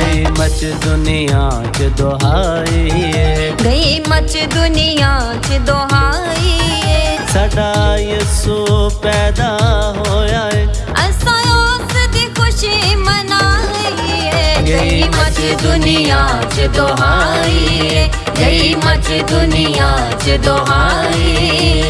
गई मच दुनिया च दोहाई गई मच दुनिया च दोहाई साडा यस्सु पैदा होया है। खुशी मनाई गई मच दुनिया च दोहाई गई मच दुनिया च दोहाई